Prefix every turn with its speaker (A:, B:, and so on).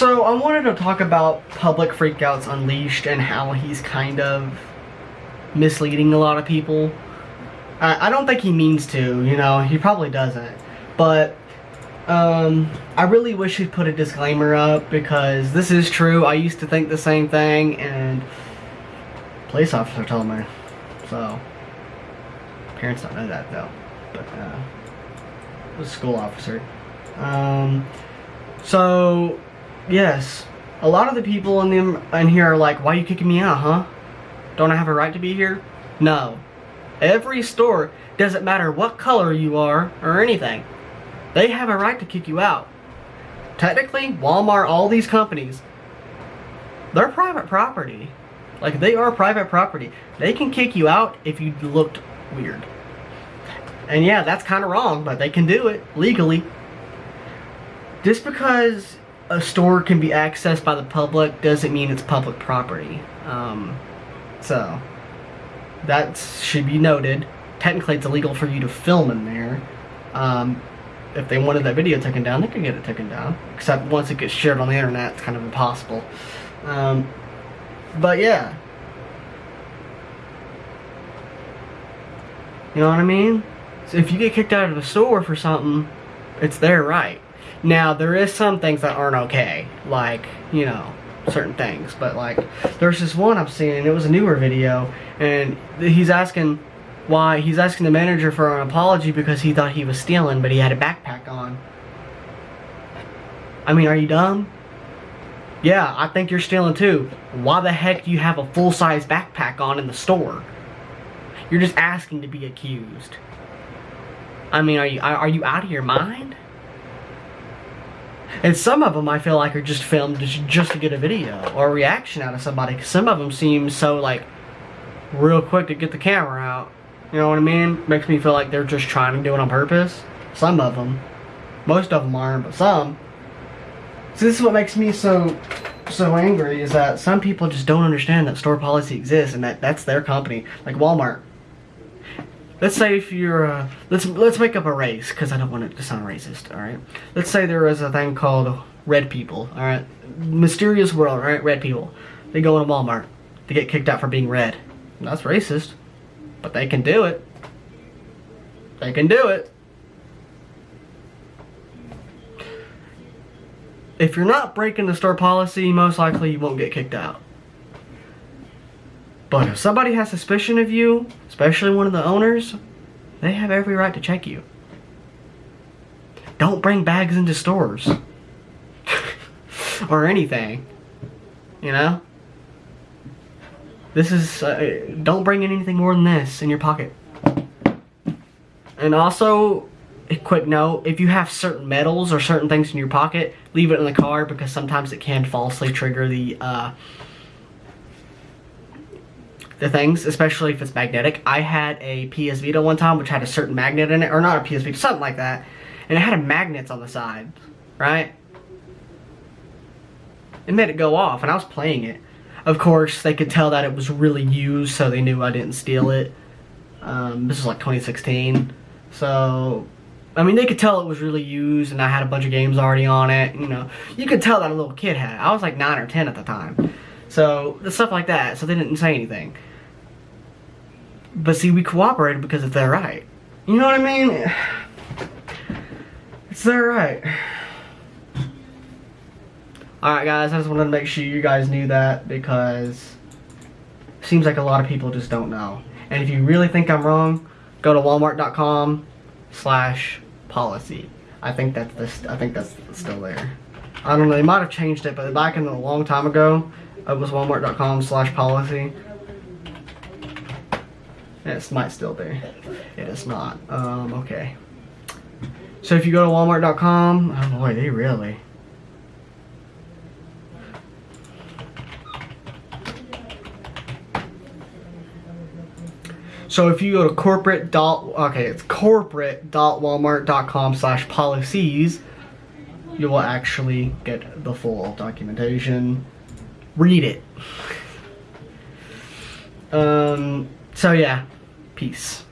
A: So I wanted to talk about public freakouts unleashed and how he's kind of misleading a lot of people. I, I don't think he means to, you know, he probably doesn't. But um, I really wish he'd put a disclaimer up because this is true. I used to think the same thing and police officer told me. So, parents don't know that though. But, uh, was a school officer. Um, so, yes, a lot of the people in, the, in here are like, why are you kicking me out, huh? Don't I have a right to be here? No. Every store, doesn't matter what color you are or anything, they have a right to kick you out. Technically, Walmart, all these companies, they're private property. Like, they are private property. They can kick you out if you looked weird. And yeah, that's kind of wrong, but they can do it legally. Just because a store can be accessed by the public doesn't mean it's public property. Um, so, that should be noted. Technically, it's illegal for you to film in there. Um, if they wanted that video taken down, they could get it taken down. Except once it gets shared on the internet, it's kind of impossible. Um, but yeah. You know what I mean? So if you get kicked out of a store for something, it's their right. Now, there is some things that aren't okay. Like, you know, certain things. But like, there's this one I've seen, and it was a newer video, and he's asking why, he's asking the manager for an apology because he thought he was stealing, but he had a backpack on. I mean, are you dumb? Yeah, I think you're stealing too. Why the heck do you have a full-size backpack on in the store? You're just asking to be accused. I mean, are you are you out of your mind? And some of them I feel like are just filmed just, to get a video or a reaction out of somebody. Cause some of them seem so like real quick to get the camera out. You know what I mean? Makes me feel like they're just trying to do it on purpose. Some of them. Most of them aren't, but some. So this is what makes me so so angry is that some people just don't understand that store policy exists and that that's their company. Like Walmart. Let's say if you're, uh, let's let's make up a race because I don't want it to sound racist. All right. Let's say there is a thing called red people. All right. Mysterious world. All right. Red people. They go into Walmart. They get kicked out for being red. That's racist. But they can do it. They can do it. If you're not breaking the store policy, most likely you won't get kicked out. But if somebody has suspicion of you, especially one of the owners, they have every right to check you. Don't bring bags into stores. or anything. You know? This is, uh, don't bring in anything more than this in your pocket. And also, a quick note, if you have certain metals or certain things in your pocket, leave it in the car because sometimes it can falsely trigger the, uh, the things, especially if it's magnetic. I had a PS Vita one time, which had a certain magnet in it, or not a PS Vita, something like that. And it had a magnets on the side, right? It made it go off, and I was playing it. Of course, they could tell that it was really used, so they knew I didn't steal it. Um, this was like 2016. So, I mean, they could tell it was really used, and I had a bunch of games already on it. You know, you could tell that a little kid had. it. I was like 9 or 10 at the time. So, stuff like that. So they didn't say anything. But see, we cooperated because it's their right. You know what I mean? It's their right. Alright guys, I just wanted to make sure you guys knew that because it seems like a lot of people just don't know. And if you really think I'm wrong, go to walmart.com slash policy. I think that's this I think that's still there. I don't know, they might have changed it, but back in a long time ago, it was walmart.com slash policy. It might still be. It is not. Um, okay. So if you go to walmart.com, oh boy, they really. So if you go to corporate dot, okay, it's corporate dot walmart.com slash policies, you will actually get the full documentation. Read it. Um, so yeah, peace.